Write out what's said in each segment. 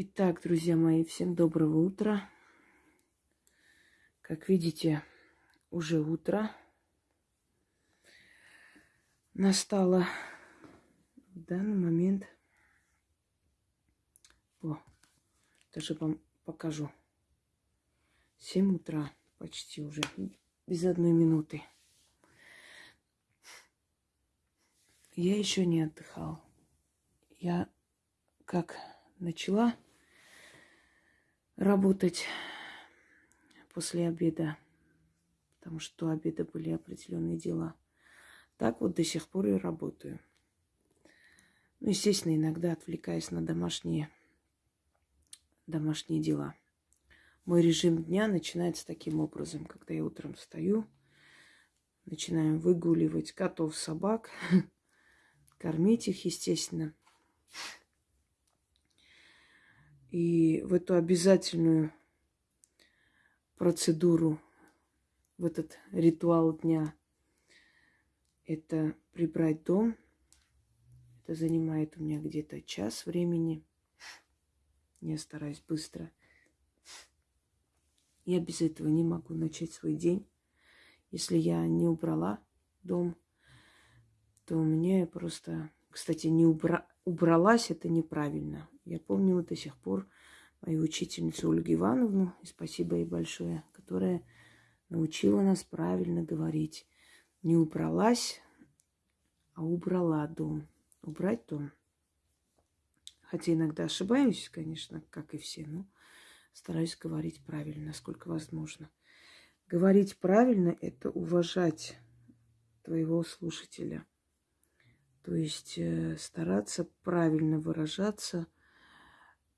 Итак, друзья мои, всем доброго утра. Как видите, уже утро настало в данный момент. О, даже вам покажу. 7 утра почти уже, без одной минуты. Я еще не отдыхал. Я как начала работать после обеда, потому что до обеда были определенные дела. Так вот до сих пор и работаю. Ну, естественно, иногда отвлекаясь на домашние, домашние дела. Мой режим дня начинается таким образом, когда я утром встаю, начинаем выгуливать котов, собак, кормить их, естественно. И в эту обязательную процедуру, в этот ритуал дня, это прибрать дом. Это занимает у меня где-то час времени. Я стараюсь быстро. Я без этого не могу начать свой день. Если я не убрала дом, то меня просто, кстати, не убра... убралась, это неправильно. Я помню до сих пор мою учительницу Ольгу Ивановну, и спасибо ей большое, которая научила нас правильно говорить. Не убралась, а убрала дом. Убрать дом. Хотя иногда ошибаюсь, конечно, как и все, но стараюсь говорить правильно, насколько возможно. Говорить правильно – это уважать твоего слушателя. То есть э, стараться правильно выражаться –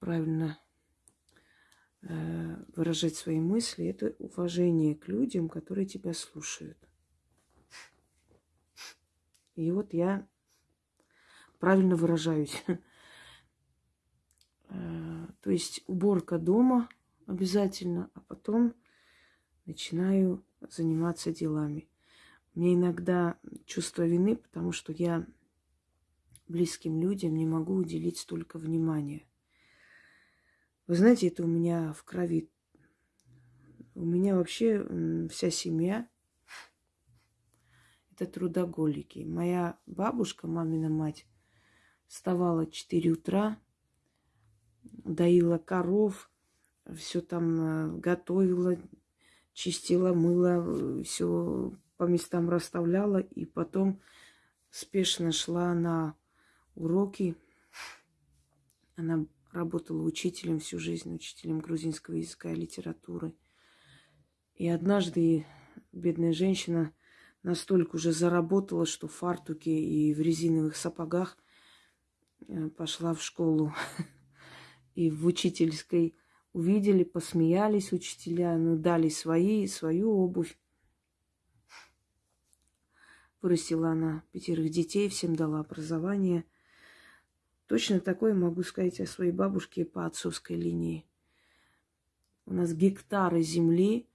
правильно э, выражать свои мысли, это уважение к людям, которые тебя слушают. И вот я правильно выражаюсь. Э, то есть уборка дома обязательно, а потом начинаю заниматься делами. Мне иногда чувство вины, потому что я близким людям не могу уделить столько внимания. Вы знаете, это у меня в крови. У меня вообще вся семья это трудоголики. Моя бабушка, мамина мать, вставала в 4 утра, доила коров, все там э, готовила, чистила, мыла, все по местам расставляла, и потом спешно шла на уроки. Она работала учителем всю жизнь, учителем грузинского языка и литературы. И однажды бедная женщина настолько уже заработала, что в фартуке и в резиновых сапогах э, пошла в школу. И в учительской увидели, посмеялись учителя, ну, дали свои, свою обувь. Вырастила она пятерых детей, всем дала образование – Точно такое могу сказать о своей бабушке по отцовской линии. У нас гектары земли,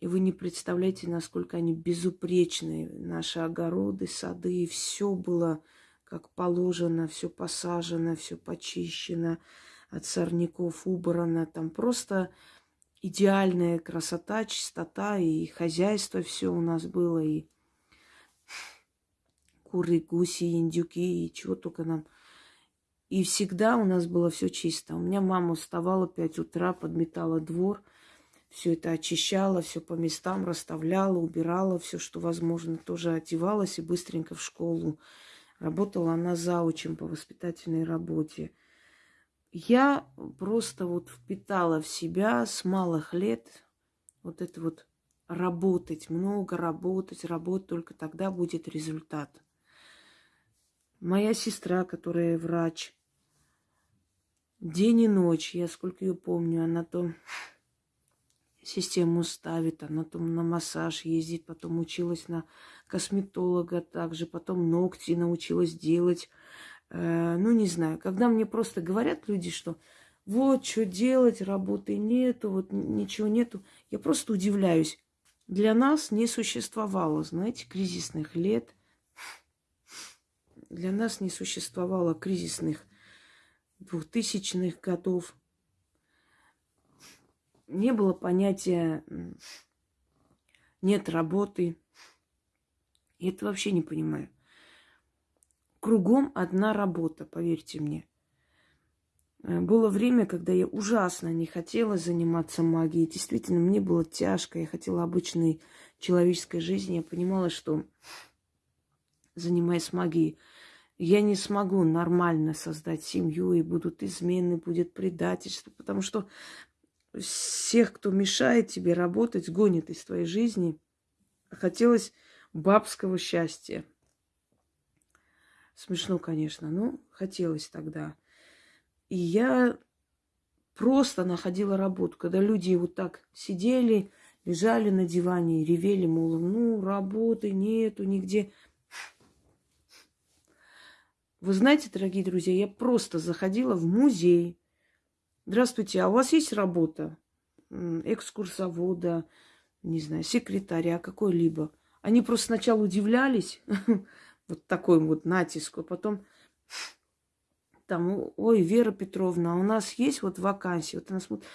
и вы не представляете, насколько они безупречные. Наши огороды, сады, все было как положено, все посажено, все почищено, от сорняков убрано. Там просто идеальная красота, чистота и хозяйство все у нас было, и куры, гуси, индюки, и чего только нам и всегда у нас было все чисто. У меня мама вставала в 5 утра, подметала двор, все это очищала, все по местам расставляла, убирала, все, что возможно, тоже одевалась и быстренько в школу. Работала она заучим по воспитательной работе. Я просто вот впитала в себя с малых лет вот это вот работать, много работать, работать, только тогда будет результат. Моя сестра, которая врач, День и ночь, я сколько ее помню, она то систему ставит, она то на массаж ездит, потом училась на косметолога также, потом ногти научилась делать. Э, ну, не знаю, когда мне просто говорят люди, что вот, что делать, работы нету, вот ничего нету, я просто удивляюсь. Для нас не существовало, знаете, кризисных лет. Для нас не существовало кризисных двухтысячных годов. не было понятия нет работы. Я это вообще не понимаю. Кругом одна работа, поверьте мне. Э, было время, когда я ужасно не хотела заниматься магией. Действительно, мне было тяжко. Я хотела обычной человеческой жизни. Я понимала, что занимаясь магией, я не смогу нормально создать семью, и будут измены, будет предательство, потому что всех, кто мешает тебе работать, гонит из твоей жизни. Хотелось бабского счастья. Смешно, конечно, но хотелось тогда. И я просто находила работу, когда люди вот так сидели, лежали на диване ревели, мол, ну, работы нету нигде. Вы знаете, дорогие друзья, я просто заходила в музей. Здравствуйте, а у вас есть работа? Экскурсовода, не знаю, секретаря какой-либо. Они просто сначала удивлялись, вот такой вот натиску, а потом там, ой, Вера Петровна, а у нас есть вот вакансия, вот она смотрит,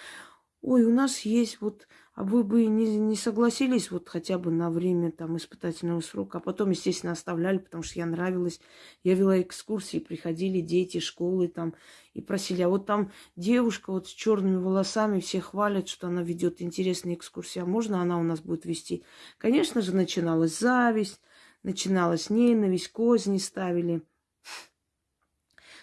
ой, у нас есть вот, а вы бы не, не согласились вот хотя бы на время там испытательного срока, а потом, естественно, оставляли, потому что я нравилась. Я вела экскурсии, приходили дети школы там и просили, а вот там девушка вот с черными волосами, все хвалят, что она ведет интересные экскурсии, а можно она у нас будет вести? Конечно же, начиналась зависть, начиналась ненависть, козни ставили –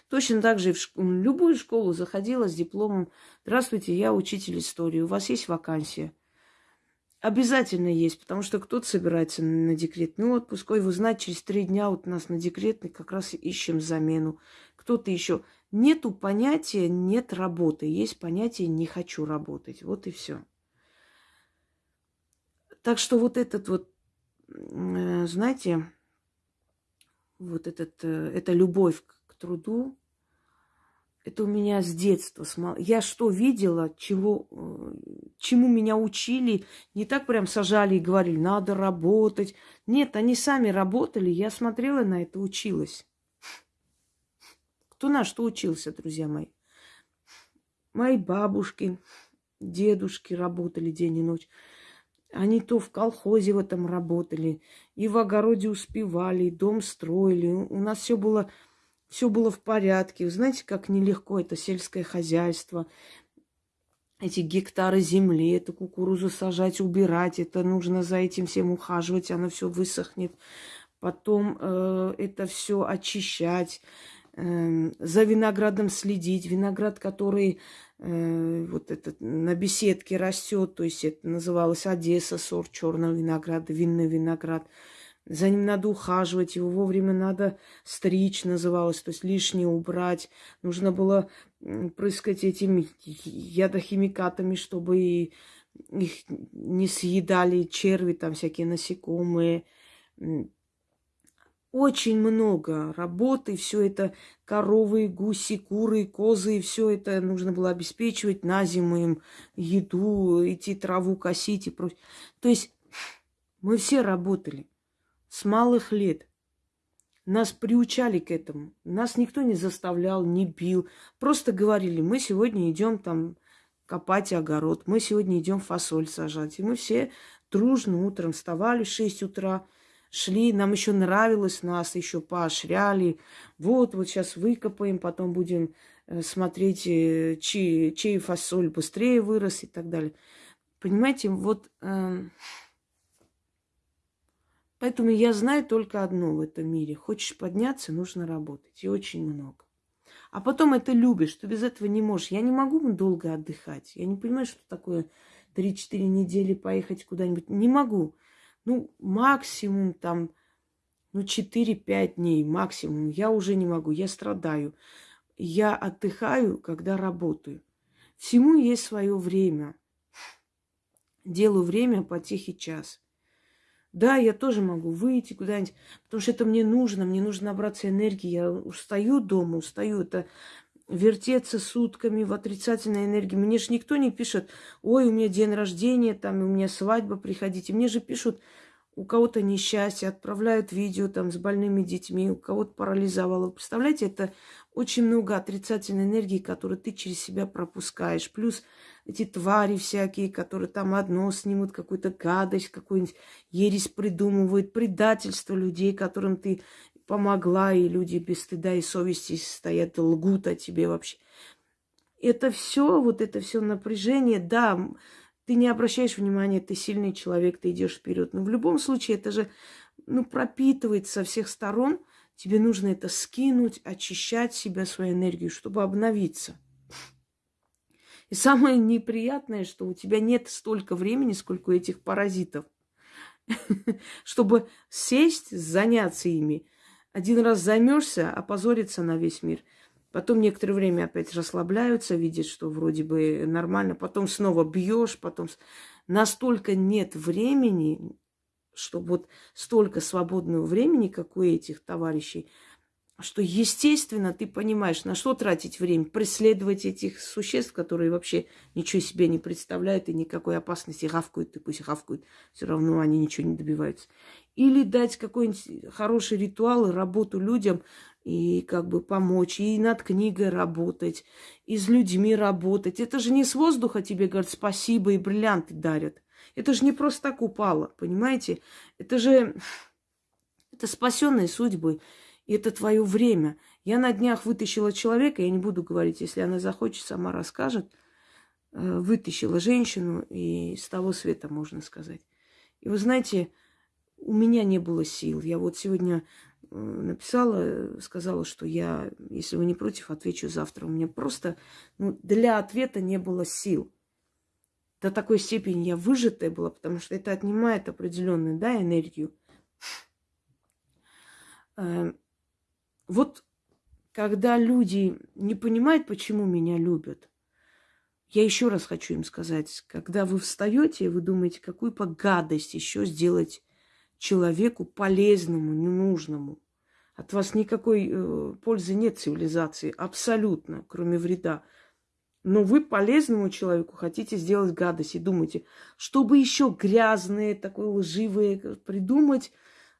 Точно так же в любую школу заходила с дипломом. Здравствуйте, я учитель истории. У вас есть вакансия? Обязательно есть, потому что кто-то собирается на декретный отпуск. Ой, вы знаете, через три дня вот у нас на декретный как раз ищем замену. Кто-то еще. Нету понятия нет работы. Есть понятие не хочу работать. Вот и все. Так что вот этот вот, э, знаете, вот этот, э, эта любовь труду. Это у меня с детства. Я что видела, чего, э, чему меня учили, не так прям сажали и говорили, надо работать. Нет, они сами работали, я смотрела на это, училась. Кто на что учился, друзья мои? Мои бабушки, дедушки работали день и ночь. Они то в колхозе в этом работали, и в огороде успевали, и дом строили. У нас все было все было в порядке. Вы знаете, как нелегко это сельское хозяйство, эти гектары земли, эту кукурузу сажать, убирать, это нужно за этим всем ухаживать, оно все высохнет. Потом э, это все очищать, э, за виноградом следить. Виноград, который э, вот этот на беседке растет, то есть это называлось Одесса, сорт черного винограда, винный виноград. За ним надо ухаживать, его вовремя надо стричь, называлось, то есть лишнее убрать. Нужно было прыскать этими ядохимикатами, чтобы их не съедали черви, там всякие насекомые. Очень много работы, все это коровы, гуси, куры, козы, все это нужно было обеспечивать на зиму им еду, идти траву косить и прочее. То есть мы все работали с малых лет. Нас приучали к этому. Нас никто не заставлял, не бил. Просто говорили, мы сегодня идем там копать огород, мы сегодня идем фасоль сажать. И мы все дружно утром вставали в 6 утра, шли, нам еще нравилось, нас еще поощряли. Вот, вот сейчас выкопаем, потом будем э, смотреть, э, чей, чей фасоль быстрее вырос и так далее. Понимаете, вот... Э, Поэтому я знаю только одно в этом мире. Хочешь подняться, нужно работать. И очень много. А потом это любишь, что без этого не можешь. Я не могу долго отдыхать. Я не понимаю, что такое 3-4 недели поехать куда-нибудь. Не могу. Ну, максимум там, ну, 4-5 дней максимум. Я уже не могу, я страдаю. Я отдыхаю, когда работаю. Всему есть свое время. Делаю время по тихий час. Да, я тоже могу выйти куда-нибудь, потому что это мне нужно, мне нужно набраться энергии. Я устаю дома, устаю. Это вертеться сутками в отрицательной энергии. Мне же никто не пишет, ой, у меня день рождения, там, у меня свадьба, приходите. Мне же пишут, у кого-то несчастье, отправляют видео там с больными детьми, у кого-то парализовало. Представляете, это очень много отрицательной энергии, которую ты через себя пропускаешь. Плюс эти твари всякие, которые там одно снимут, какую-то гадость, какую-нибудь ересь придумывают, предательство людей, которым ты помогла, и люди без стыда и совести стоят, лгут о тебе вообще. Это все, вот это все напряжение, да, ты не обращаешь внимания, ты сильный человек, ты идешь вперед. Но в любом случае это же ну, пропитывает со всех сторон – Тебе нужно это скинуть, очищать себя, свою энергию, чтобы обновиться. И самое неприятное, что у тебя нет столько времени, сколько у этих паразитов, чтобы сесть, заняться ими. Один раз займешься, опозориться на весь мир. Потом некоторое время опять расслабляются, видят, что вроде бы нормально. Потом снова бьешь, потом настолько нет времени, чтобы вот столько свободного времени, как у этих товарищей, что, естественно, ты понимаешь, на что тратить время, преследовать этих существ, которые вообще ничего себе не представляют и никакой опасности гавкают, и пусть гавкают, все равно они ничего не добиваются. Или дать какой-нибудь хороший ритуал и работу людям, и как бы помочь, и над книгой работать, и с людьми работать. Это же не с воздуха тебе говорят спасибо и бриллианты дарят. Это же не просто так упало, понимаете? Это же это спасенные судьбы. И это твое время. Я на днях вытащила человека, я не буду говорить, если она захочет, сама расскажет. Э, вытащила женщину и с того света, можно сказать. И вы знаете, у меня не было сил. Я вот сегодня э, написала, сказала, что я, если вы не против, отвечу завтра. У меня просто ну, для ответа не было сил до такой степени я выжатая была, потому что это отнимает определенную да, энергию. Эм, вот когда люди не понимают, почему меня любят, я еще раз хочу им сказать, когда вы встаете, вы думаете, какую погадость еще сделать человеку полезному, ненужному. От вас никакой э, пользы нет цивилизации, абсолютно, кроме вреда. Но вы полезному человеку хотите сделать гадость и думаете, чтобы еще грязные, такое лживые придумать,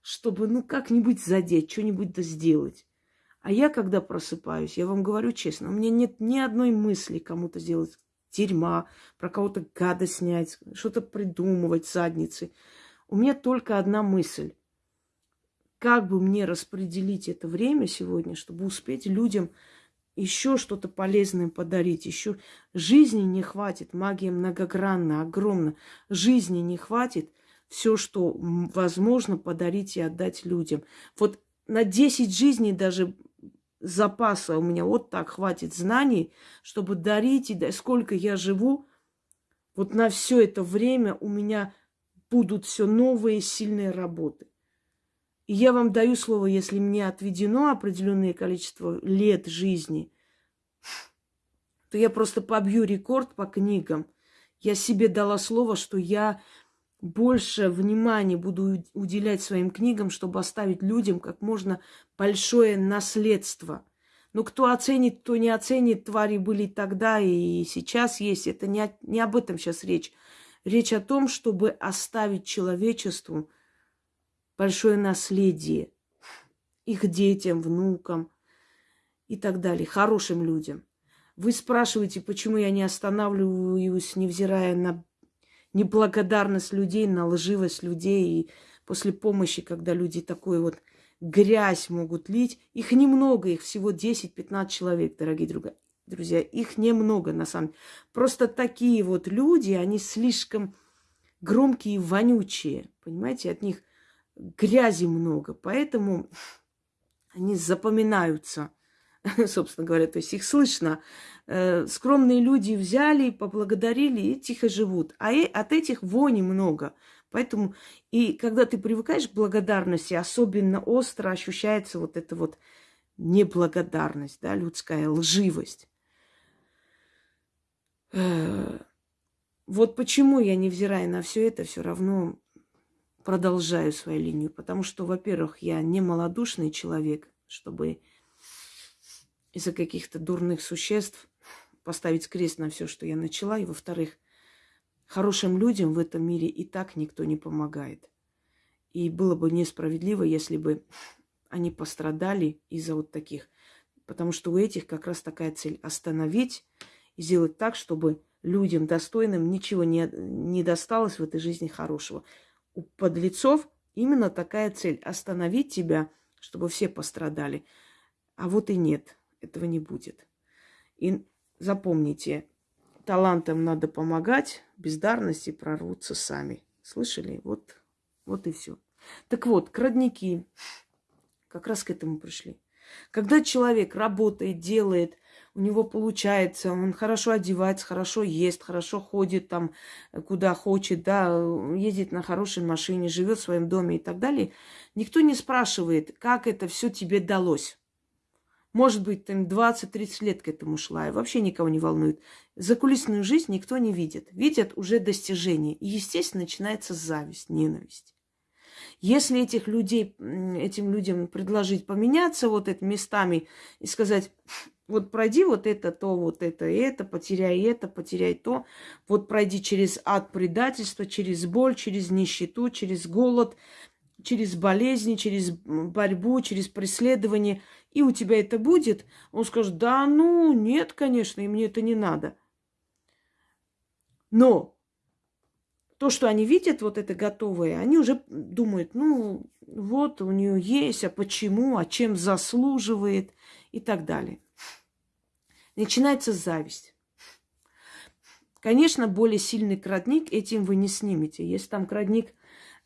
чтобы ну как-нибудь задеть, что-нибудь да сделать. А я, когда просыпаюсь, я вам говорю честно, у меня нет ни одной мысли кому-то сделать дерьма, про кого-то гадость снять, что-то придумывать, задницы. У меня только одна мысль. Как бы мне распределить это время сегодня, чтобы успеть людям еще что-то полезное подарить, еще жизни не хватит, магия многогранна, огромна, жизни не хватит, все, что возможно подарить и отдать людям. Вот на 10 жизней даже запаса у меня вот так хватит знаний, чтобы дарить, и сколько я живу, вот на все это время у меня будут все новые сильные работы. Я вам даю слово, если мне отведено определенное количество лет жизни, то я просто побью рекорд по книгам. Я себе дала слово, что я больше внимания буду уделять своим книгам, чтобы оставить людям как можно большое наследство. Но кто оценит, кто не оценит, твари были тогда и сейчас есть. Это не, не об этом сейчас речь. Речь о том, чтобы оставить человечеству большое наследие их детям, внукам и так далее, хорошим людям. Вы спрашиваете, почему я не останавливаюсь, невзирая на неблагодарность людей, на лживость людей. И после помощи, когда люди такой вот грязь могут лить, их немного, их всего 10-15 человек, дорогие друзья. Друзья, их немного на самом деле. Просто такие вот люди, они слишком громкие и вонючие. Понимаете, от них грязи много, поэтому они запоминаются, собственно говоря, то есть их слышно. Э, скромные люди взяли, поблагодарили и тихо живут. А от этих вони много. Поэтому и когда ты привыкаешь к благодарности, особенно остро ощущается вот эта вот неблагодарность, да, людская лживость. Э, вот почему я, невзирая на все это, все равно продолжаю свою линию. Потому что, во-первых, я не малодушный человек, чтобы из-за каких-то дурных существ поставить крест на все, что я начала. И, во-вторых, хорошим людям в этом мире и так никто не помогает. И было бы несправедливо, если бы они пострадали из-за вот таких Потому что у этих как раз такая цель – остановить и сделать так, чтобы людям достойным ничего не, не досталось в этой жизни хорошего. У подлецов именно такая цель – остановить тебя, чтобы все пострадали. А вот и нет, этого не будет. И запомните, талантам надо помогать, бездарности прорвутся сами. Слышали? Вот, вот и все. Так вот, крадники как раз к этому пришли. Когда человек работает, делает, у него получается, он хорошо одевается, хорошо ест, хорошо ходит там, э, куда хочет, да, ездит на хорошей машине, живет в своем доме и так далее, никто не спрашивает, как это все тебе далось. Может быть, там 20-30 лет к этому шла, и вообще никого не волнует. Закулисную жизнь никто не видит. Видят уже достижения. И, естественно, начинается зависть, ненависть. Если этих людей, этим людям предложить поменяться вот этими местами и сказать, вот пройди вот это, то, вот это, это, потеряй это, потеряй то. Вот пройди через ад предательства, через боль, через нищету, через голод, через болезни, через борьбу, через преследование. И у тебя это будет. Он скажет, да ну, нет, конечно, и мне это не надо. Но то, что они видят, вот это готовое, они уже думают, ну, вот у нее есть, а почему, а чем заслуживает и так далее. Начинается зависть. Конечно, более сильный крадник этим вы не снимете. Есть там крадник,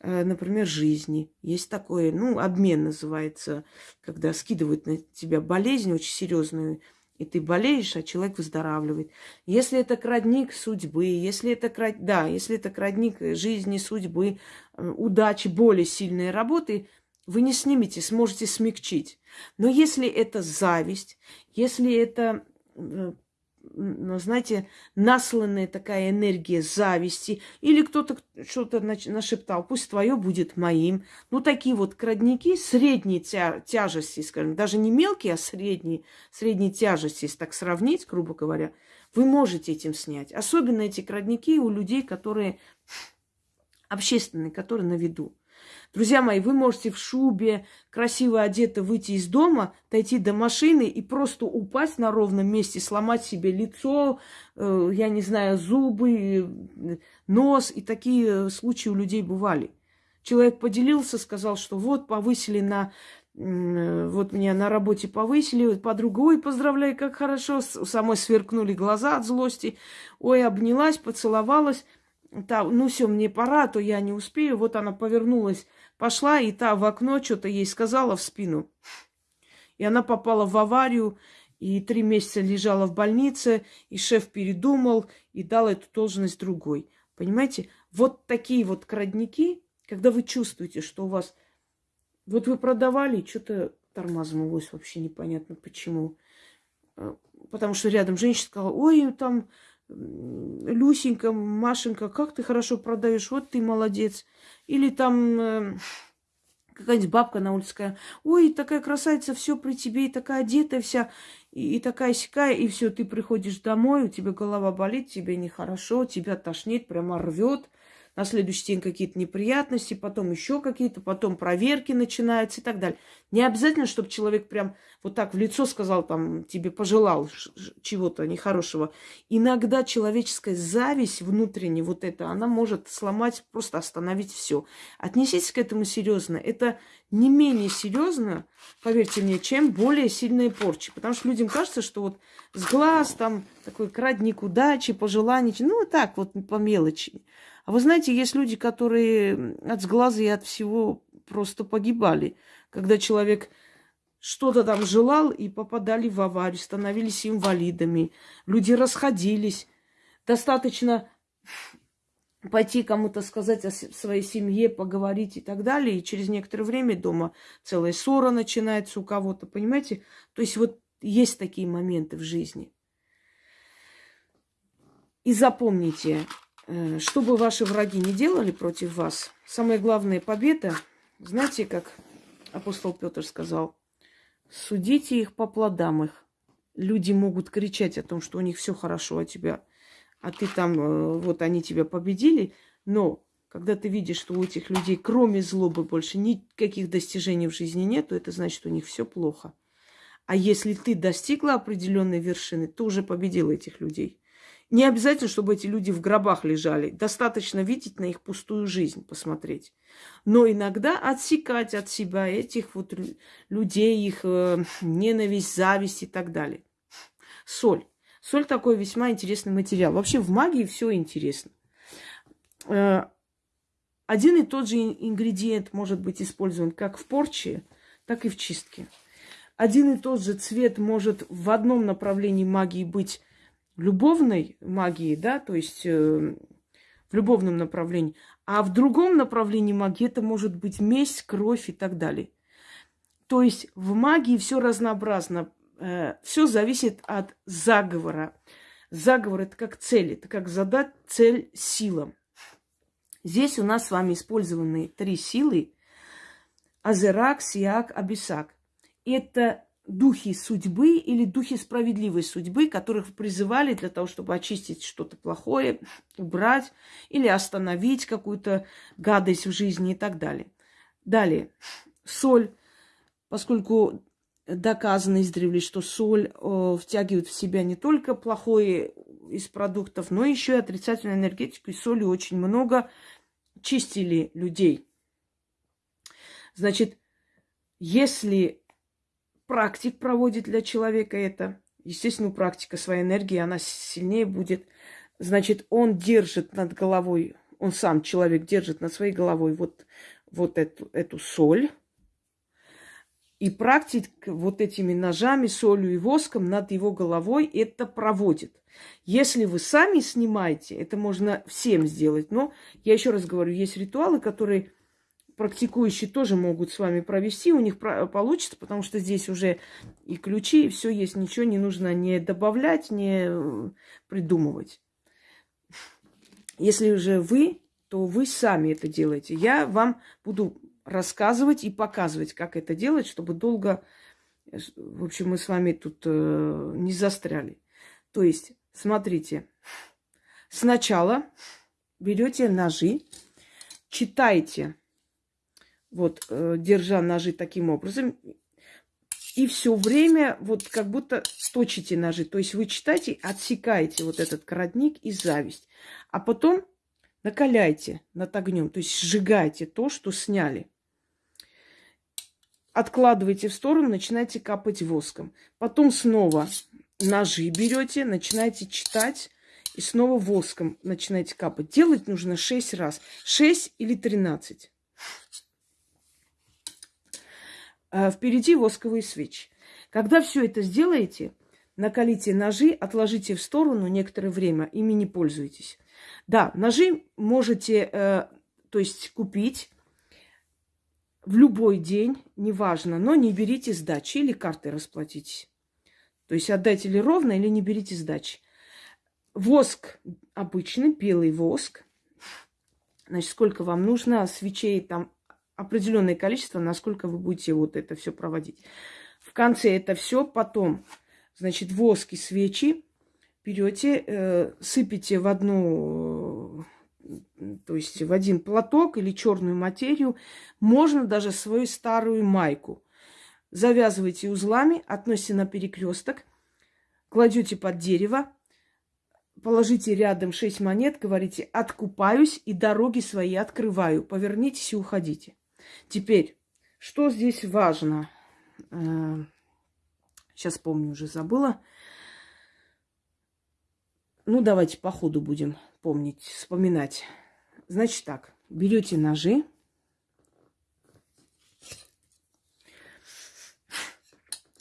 э, например, жизни. Есть такое, ну, обмен называется, когда скидывают на тебя болезнь очень серьезную, и ты болеешь, а человек выздоравливает. Если это крадник судьбы, если это, крад... да, если это крадник жизни, судьбы, э, удачи, более сильной работы, вы не снимете, сможете смягчить. Но если это зависть, если это знаете, насланная такая энергия зависти, или кто-то что-то нашептал, пусть твое будет моим. Ну, такие вот крадники средней тя тяжести, скажем, даже не мелкие, а средней, средней тяжести, если так сравнить, грубо говоря, вы можете этим снять. Особенно эти крадники у людей, которые общественные, которые на виду. Друзья мои, вы можете в шубе, красиво одето выйти из дома, дойти до машины и просто упасть на ровном месте, сломать себе лицо, э, я не знаю, зубы, э, нос. И такие случаи у людей бывали. Человек поделился, сказал, что вот повысили на э, вот меня на работе повысили, подруга, ой, поздравляю, как хорошо, самой сверкнули глаза от злости, ой, обнялась, поцеловалась, та, ну все, мне пора, а то я не успею, вот она повернулась Пошла, и та в окно что-то ей сказала в спину. И она попала в аварию, и три месяца лежала в больнице, и шеф передумал и дал эту должность другой. Понимаете? Вот такие вот крадники, когда вы чувствуете, что у вас... Вот вы продавали, что-то тормознулось, вообще непонятно почему. А, потому что рядом женщина сказала, ой, там Люсенька, Машенька, как ты хорошо продаешь, вот ты молодец. Или там э, какая-нибудь бабка на улице сказала, ой, такая красавица, все при тебе, и такая одетая вся, и, и такая сякая, и все, ты приходишь домой, у тебя голова болит, тебе нехорошо, тебя тошнит, прямо рвет на следующий день какие-то неприятности, потом еще какие-то, потом проверки начинаются и так далее. Не обязательно, чтобы человек прям вот так в лицо сказал, там, тебе пожелал чего-то нехорошего. Иногда человеческая зависть внутренняя, вот это, она может сломать, просто остановить все. Отнеситесь к этому серьезно. Это не менее серьезно, поверьте мне, чем более сильные порчи. Потому что людям кажется, что вот с глаз там такой крадник удачи, пожеланий, ну так вот по мелочи. А вы знаете, есть люди, которые от сглаза и от всего просто погибали. Когда человек что-то там желал и попадали в аварию, становились инвалидами. Люди расходились. Достаточно пойти кому-то сказать о своей семье, поговорить и так далее. И через некоторое время дома целая ссора начинается у кого-то, понимаете? То есть вот есть такие моменты в жизни. И запомните, что бы ваши враги не делали против вас, самая главная победа, знаете, как апостол Петр сказал, судите их по плодам их. Люди могут кричать о том, что у них все хорошо о тебя, а ты там, э, вот они тебя победили, но когда ты видишь, что у этих людей, кроме злобы, больше никаких достижений в жизни нет, то это значит, что у них все плохо. А если ты достигла определенной вершины, ты уже победила этих людей. Не обязательно, чтобы эти люди в гробах лежали. Достаточно видеть на их пустую жизнь, посмотреть. Но иногда отсекать от себя этих вот людей, их э, ненависть, зависть и так далее. Соль. Соль такой весьма интересный материал. Вообще в магии все интересно. Э, один и тот же ингредиент может быть использован как в порче, так и в чистке. Один и тот же цвет может в одном направлении магии быть любовной магией, да, то есть э, в любовном направлении, а в другом направлении магии это может быть месть, кровь и так далее. То есть в магии все разнообразно, э, все зависит от заговора. Заговор это как цель, это как задать цель силам. Здесь у нас с вами использованы три силы. Азерак, Сиак, Абисак. Это духи судьбы или духи справедливой судьбы, которых призывали для того, чтобы очистить что-то плохое, убрать или остановить какую-то гадость в жизни и так далее. Далее, соль, поскольку доказано издревле, что соль э, втягивает в себя не только плохое из продуктов, но еще и отрицательную энергетику. И соли очень много чистили людей. Значит, если практик проводит для человека это. Естественно, практика своей энергии, она сильнее будет. Значит, он держит над головой, он сам, человек, держит над своей головой вот, вот эту, эту соль. И практик вот этими ножами, солью и воском над его головой это проводит. Если вы сами снимаете, это можно всем сделать. Но я еще раз говорю, есть ритуалы, которые практикующие тоже могут с вами провести, у них получится, потому что здесь уже и ключи, и все есть, ничего не нужно не добавлять, не э, придумывать. Если уже вы, то вы сами это делаете. Я вам буду рассказывать и показывать, как это делать, чтобы долго, э, в общем, мы с вами тут э, не застряли. То есть, смотрите, сначала берете ножи, читайте вот, э, держа ножи таким образом, и все время вот как будто точите ножи. То есть вы читаете, отсекаете вот этот коротник и зависть. А потом накаляйте над огнем, то есть сжигайте то, что сняли. Откладывайте в сторону, начинайте капать воском. Потом снова ножи берете, начинаете читать и снова воском начинаете капать. Делать нужно 6 раз. 6 или 13. А впереди восковые свечи. Когда все это сделаете, накалите ножи, отложите в сторону некоторое время, ими не пользуйтесь. Да, ножи можете, э, то есть купить в любой день, неважно, но не берите сдачи или картой расплатитесь. То есть отдайте ли ровно, или не берите сдачи. Воск обычный, белый воск. Значит, сколько вам нужно свечей там определенное количество, насколько вы будете вот это все проводить. В конце это все потом, значит, воски, свечи берете, э, сыпите в одну, э, то есть в один платок или черную материю, можно даже свою старую майку. Завязывайте узлами, относите на перекресток, кладете под дерево, положите рядом шесть монет, говорите «откупаюсь и дороги свои открываю». Повернитесь и уходите. Теперь, что здесь важно? Сейчас э, помню, уже забыла. Ну, давайте по ходу будем помнить, вспоминать. Значит так, берете ножи.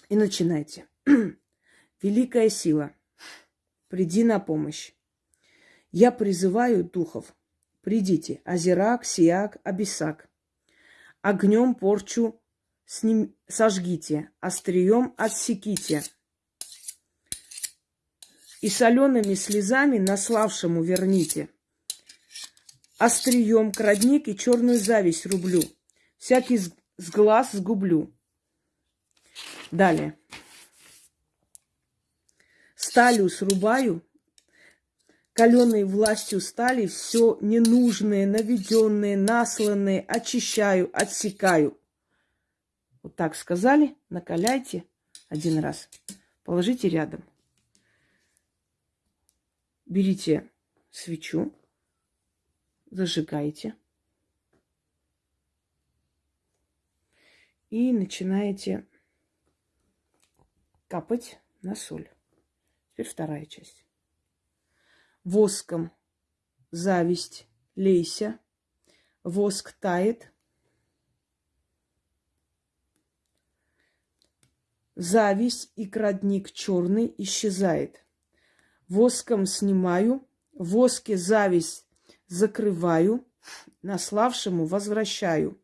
И начинайте. Великая сила, приди на помощь. Я призываю духов. Придите, Азирак, Сиак, Абисак огнем порчу с ним сожгите, острием отсеките. И солеными слезами наславшему верните. Острием крадник и черную зависть рублю. Всякий с, глаз сгублю. Далее. Сталью срубаю, каленой властью стали все ненужное, наведенное, насланное, очищаю, отсекаю. Вот так сказали, накаляйте, один раз. Положите рядом. Берите свечу, зажигаете. И начинаете капать на соль. Теперь вторая часть. Воском зависть, лейся. Воск тает. Зависть и крадник черный исчезает. Воском снимаю, воске зависть закрываю, наславшему возвращаю.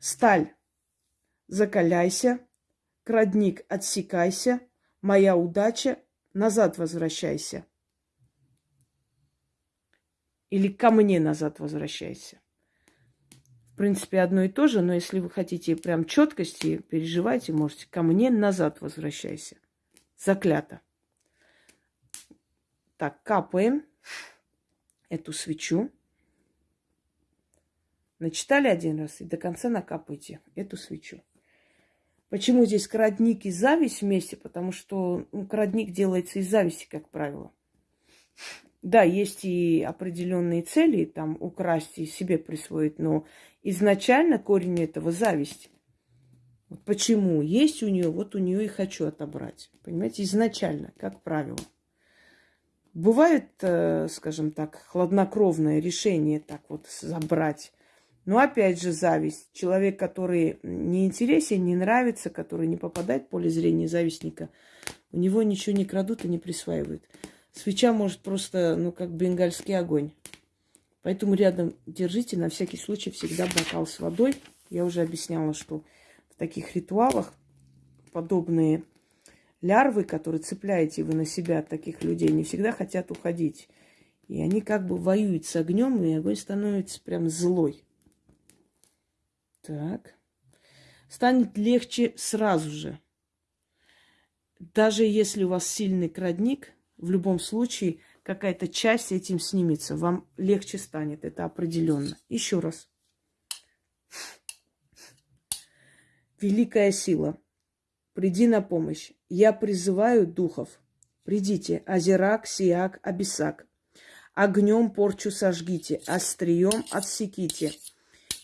Сталь, закаляйся, крадник отсекайся, моя удача, назад возвращайся. Или ко мне назад возвращайся. В принципе, одно и то же, но если вы хотите прям четкости, переживайте, можете ко мне назад возвращайся. Заклято. Так, капаем эту свечу. Начитали один раз и до конца накапайте эту свечу. Почему здесь крадник и зависть вместе? Потому что ну, крадник делается из зависти, как правило. Да, есть и определенные цели, там, украсть и себе присвоить, но изначально корень этого зависть. почему? Есть у нее, вот у нее и хочу отобрать. Понимаете, изначально, как правило. Бывает, э, скажем так, хладнокровное решение так вот забрать. Но опять же зависть. Человек, который не интересен, не нравится, который не попадает в поле зрения завистника, у него ничего не крадут и не присваивают. Свеча может просто, ну, как бенгальский огонь. Поэтому рядом держите на всякий случай всегда бокал с водой. Я уже объясняла, что в таких ритуалах подобные лярвы, которые цепляете вы на себя от таких людей, не всегда хотят уходить. И они как бы воюют с огнем, и огонь становится прям злой. Так. Станет легче сразу же. Даже если у вас сильный крадник, в любом случае какая-то часть этим снимется. Вам легче станет, это определенно. Еще раз. Великая сила, приди на помощь. Я призываю духов. Придите, Азирак, Сиак, Абисак. Огнем порчу сожгите, острием отсеките.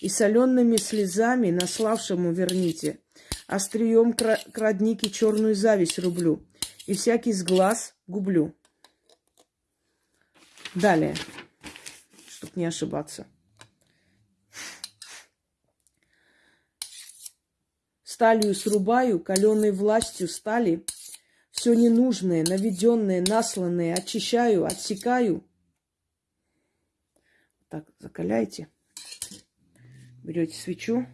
И солеными слезами наславшему верните. Острием крадники черную зависть рублю. И всякий с глаз гублю. Далее, чтобы не ошибаться. Сталью срубаю, каленой властью стали, все ненужное, наведенное, насланное очищаю, отсекаю. Так, закаляйте. Берете свечу.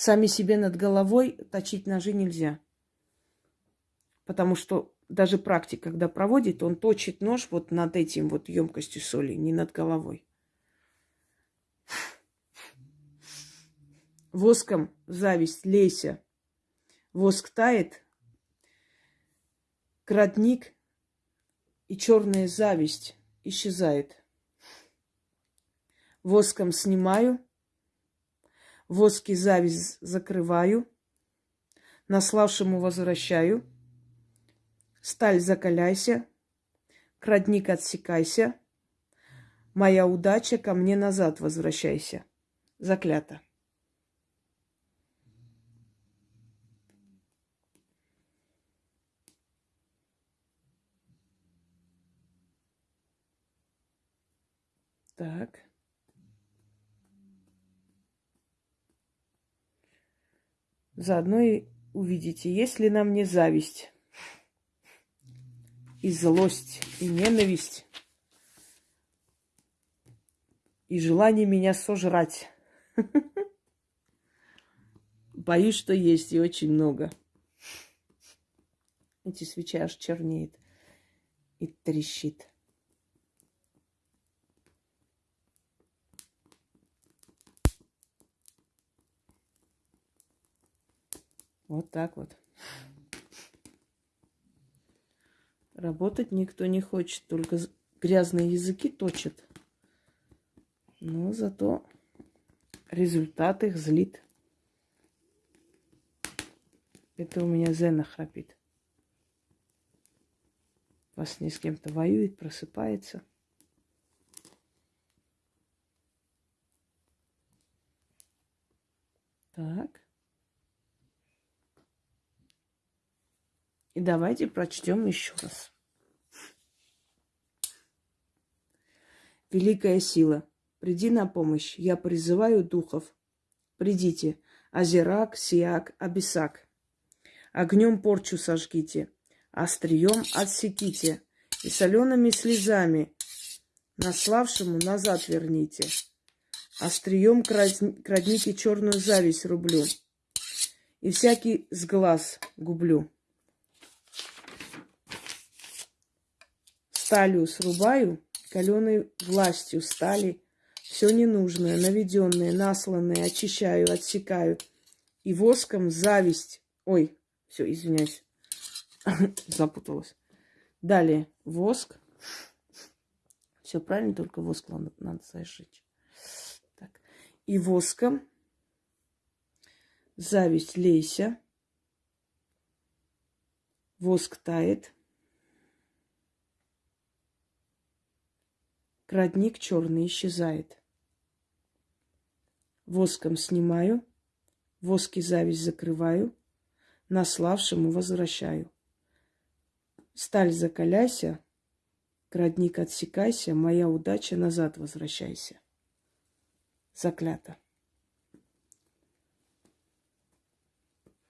Сами себе над головой точить ножи нельзя. Потому что даже практик, когда проводит, он точит нож вот над этим вот емкостью соли, не над головой. Воском зависть, лейся. Воск тает, крадник и черная зависть исчезает. Воском снимаю, воски зависть закрываю, наславшему возвращаю. Сталь закаляйся, крадник отсекайся, моя удача ко мне назад возвращайся. Заклято. Так. Заодно и увидите, есть ли на мне зависть, и злость, и ненависть, и желание меня сожрать. Боюсь, что есть и очень много. Эти свечи аж чернеет и трещит. Вот так вот. Работать никто не хочет, только грязные языки точат. Но зато результат их злит. Это у меня Зена храпит. Вас не с кем-то воюет, просыпается. Так. И давайте прочтем еще раз. Великая сила, приди на помощь. Я призываю духов. Придите. Азерак, Сиак, Абисак. Огнем порчу сожгите, острием отсеките, и солеными слезами наславшему назад верните. Острием крадните черную зависть рублю, и всякий с глаз гублю. Сталью срубаю, каленой властью стали, все ненужное, наведенное, насланное очищаю, отсекаю, и воском зависть, ой, все, извиняюсь, запуталась. Далее воск. Все правильно, только воск надо, надо зажечь. Так. И воском зависть лейся. Воск тает. Крадник черный исчезает. Воском снимаю, воски зависть закрываю, наславшему возвращаю. Сталь закаляйся, градник отсекайся, моя удача назад возвращайся. Заклято.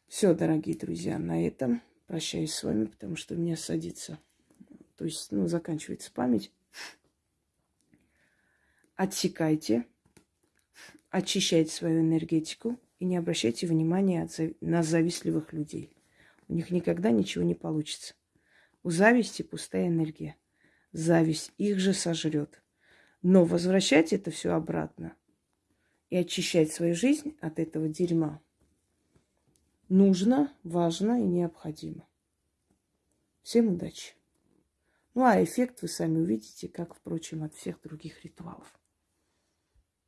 Все, дорогие друзья, на этом прощаюсь с вами, потому что у меня садится, то есть, ну, заканчивается память. Отсекайте, очищайте свою энергетику – и не обращайте внимания на завистливых людей. У них никогда ничего не получится. У зависти пустая энергия. Зависть их же сожрет. Но возвращать это все обратно и очищать свою жизнь от этого дерьма нужно, важно и необходимо. Всем удачи. Ну а эффект вы сами увидите, как, впрочем, от всех других ритуалов.